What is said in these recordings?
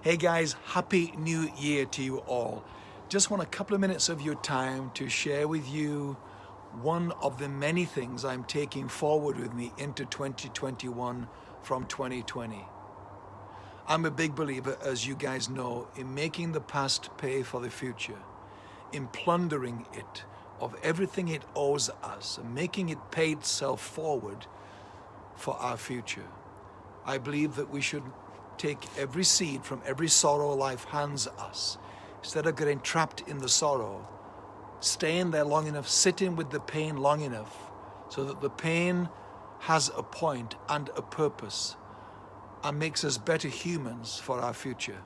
Hey guys, Happy New Year to you all. Just want a couple of minutes of your time to share with you one of the many things I'm taking forward with me into 2021 from 2020. I'm a big believer, as you guys know, in making the past pay for the future, in plundering it of everything it owes us, and making it pay itself forward for our future. I believe that we should take every seed from every sorrow life hands us, instead of getting trapped in the sorrow, staying there long enough, sitting with the pain long enough, so that the pain has a point and a purpose and makes us better humans for our future.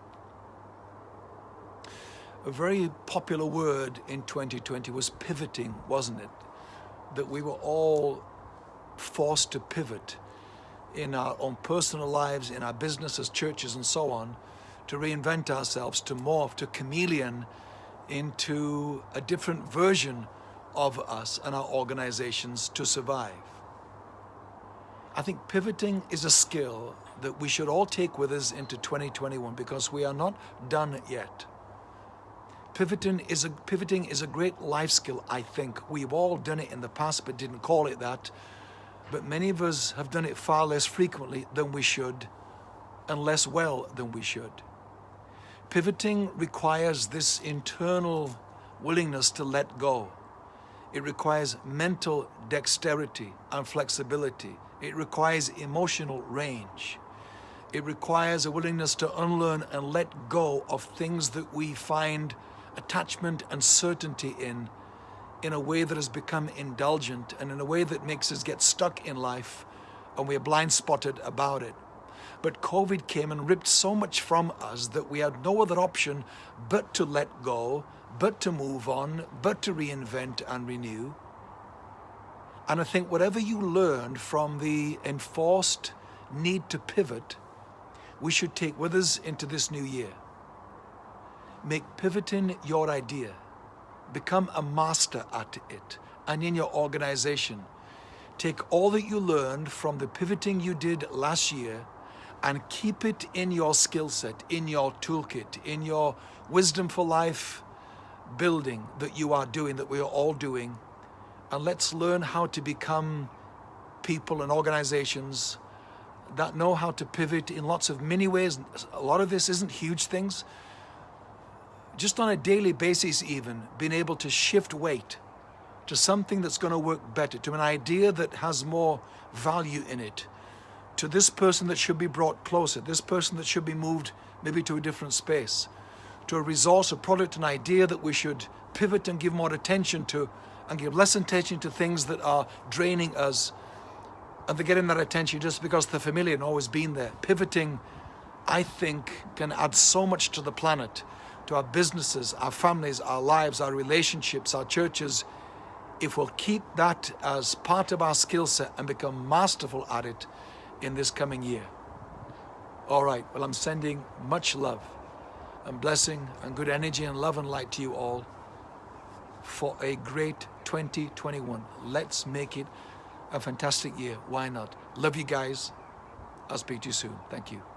A very popular word in 2020 was pivoting, wasn't it? That we were all forced to pivot in our own personal lives, in our businesses, churches, and so on, to reinvent ourselves, to morph, to chameleon into a different version of us and our organizations to survive. I think pivoting is a skill that we should all take with us into 2021 because we are not done yet. Pivoting is a, pivoting is a great life skill, I think. We've all done it in the past but didn't call it that. But many of us have done it far less frequently than we should and less well than we should. Pivoting requires this internal willingness to let go. It requires mental dexterity and flexibility. It requires emotional range. It requires a willingness to unlearn and let go of things that we find attachment and certainty in in a way that has become indulgent and in a way that makes us get stuck in life and we're blind spotted about it. But COVID came and ripped so much from us that we had no other option but to let go, but to move on, but to reinvent and renew. And I think whatever you learned from the enforced need to pivot, we should take with us into this new year. Make pivoting your idea become a master at it and in your organization. Take all that you learned from the pivoting you did last year and keep it in your skill set, in your toolkit, in your wisdom for life building that you are doing, that we are all doing. And let's learn how to become people and organizations that know how to pivot in lots of many ways. A lot of this isn't huge things just on a daily basis even, being able to shift weight to something that's going to work better, to an idea that has more value in it, to this person that should be brought closer, this person that should be moved maybe to a different space, to a resource, a product, an idea that we should pivot and give more attention to and give less attention to things that are draining us and they're getting that attention just because they're familiar and always been there. Pivoting, I think, can add so much to the planet to our businesses, our families, our lives, our relationships, our churches, if we'll keep that as part of our skill set and become masterful at it in this coming year. All right, well, I'm sending much love and blessing and good energy and love and light to you all for a great 2021. Let's make it a fantastic year. Why not? Love you guys. I'll speak to you soon. Thank you.